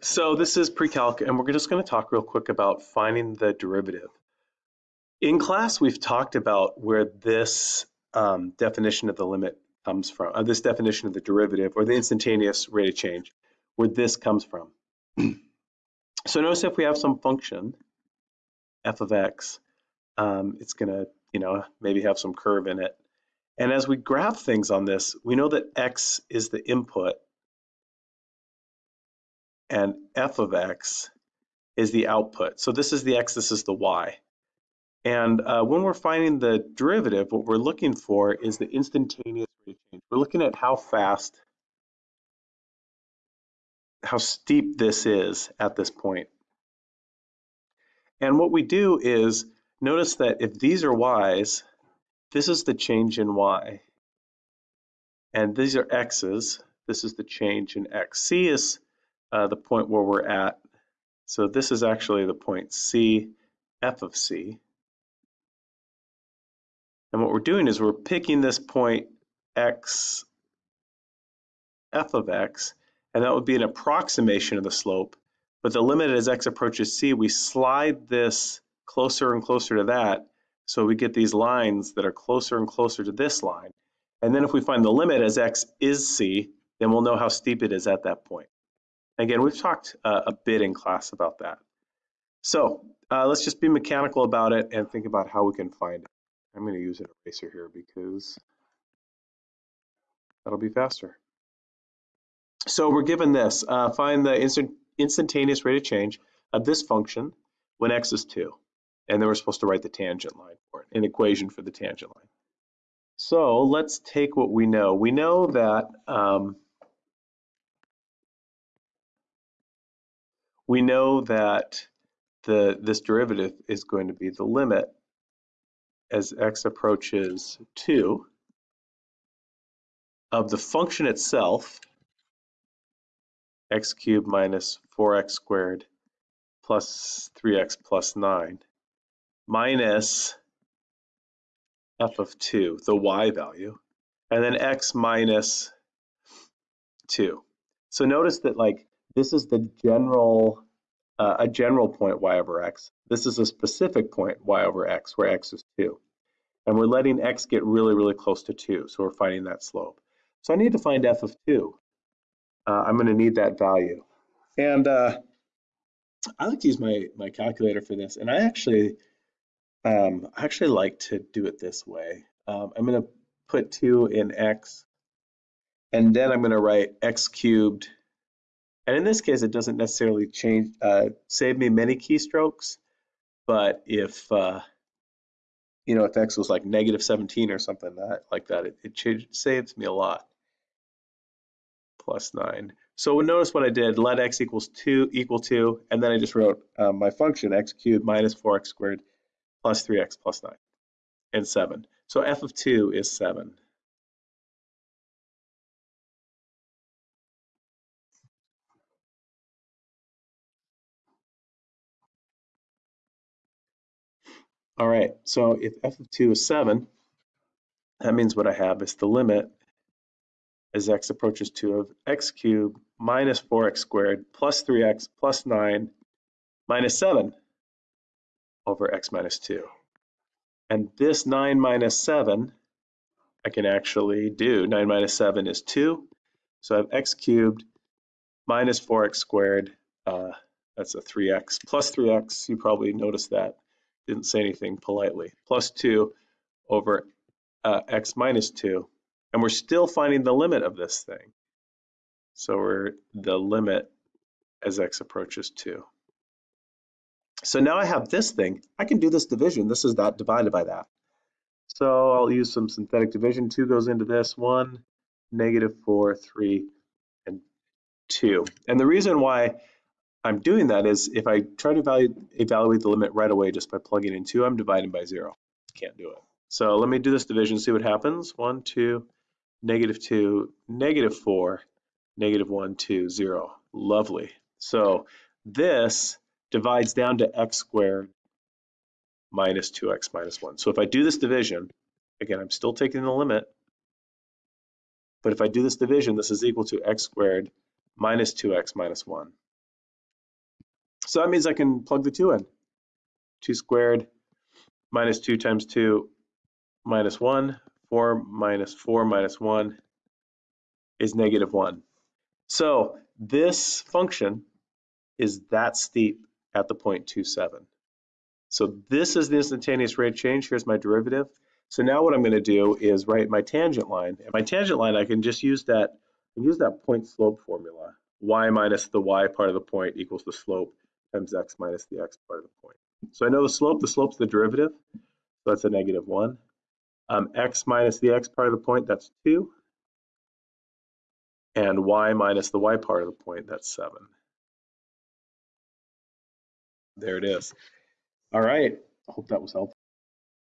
So this is pre-calc, and we're just going to talk real quick about finding the derivative. In class, we've talked about where this um, definition of the limit comes from, uh, this definition of the derivative, or the instantaneous rate of change, where this comes from. so notice if we have some function, f of x, um, it's going to, you know, maybe have some curve in it. And as we graph things on this, we know that x is the input and f of x is the output. So this is the x, this is the y. And uh, when we're finding the derivative, what we're looking for is the instantaneous rate change. We're looking at how fast, how steep this is at this point. And what we do is notice that if these are y's, this is the change in y. And these are x's, this is the change in x. C is uh, the point where we're at. So this is actually the point C, f of C. And what we're doing is we're picking this point x, f of x, and that would be an approximation of the slope. But the limit as x approaches c, we slide this closer and closer to that, so we get these lines that are closer and closer to this line. And then if we find the limit as x is c, then we'll know how steep it is at that point. Again, we've talked uh, a bit in class about that. So uh, let's just be mechanical about it and think about how we can find it. I'm going to use an eraser here because that'll be faster. So we're given this. Uh, find the instant, instantaneous rate of change of this function when x is 2. And then we're supposed to write the tangent line for it, an equation for the tangent line. So let's take what we know. We know that um, we know that the this derivative is going to be the limit as x approaches 2 of the function itself, x cubed minus 4x squared plus 3x plus 9, minus f of 2, the y value, and then x minus 2. So notice that like this is the general, uh, a general point y over x. This is a specific point y over x, where x is 2. And we're letting x get really, really close to 2, so we're finding that slope. So I need to find f of 2. Uh, I'm going to need that value. And uh, I like to use my, my calculator for this, and I actually, um, I actually like to do it this way. Um, I'm going to put 2 in x, and then I'm going to write x cubed and in this case, it doesn't necessarily change, uh, save me many keystrokes, but if, uh, you know, if X was like negative 17 or something that, like that, it, it saves me a lot. Plus nine. So notice what I did, let X equals two, equal two, and then I just wrote um, my function X cubed minus 4X squared plus 3X plus nine and seven. So F of two is seven. All right, so if f of 2 is 7, that means what I have is the limit as x approaches 2 of x cubed minus 4x squared plus 3x plus 9 minus 7 over x minus 2. And this 9 minus 7, I can actually do. 9 minus 7 is 2. So I have x cubed minus 4x squared. Uh, that's a 3x plus 3x. You probably noticed that didn't say anything politely, plus 2 over uh, x minus 2. And we're still finding the limit of this thing. So we're the limit as x approaches 2. So now I have this thing. I can do this division. This is that divided by that. So I'll use some synthetic division. 2 goes into this. 1, negative 4, 3, and 2. And the reason why I'm doing that is if I try to evaluate, evaluate the limit right away just by plugging in 2, I'm dividing by 0. Can't do it. So let me do this division, see what happens. 1, 2, negative 2, negative 4, negative 1, 2, 0. Lovely. So this divides down to x squared minus 2x minus 1. So if I do this division, again, I'm still taking the limit, but if I do this division, this is equal to x squared minus 2x minus 1. So that means I can plug the 2 in. 2 squared minus 2 times 2 minus 1. 4 minus 4 minus 1 is negative 1. So this function is that steep at the point 27. So this is the instantaneous rate change. Here's my derivative. So now what I'm going to do is write my tangent line. And my tangent line, I can just use that, use that point slope formula. y minus the y part of the point equals the slope times x minus the x part of the point. So I know the slope. The slope's the derivative. So that's a negative 1. Um, x minus the x part of the point, that's 2. And y minus the y part of the point, that's 7. There it is. All right. I hope that was helpful.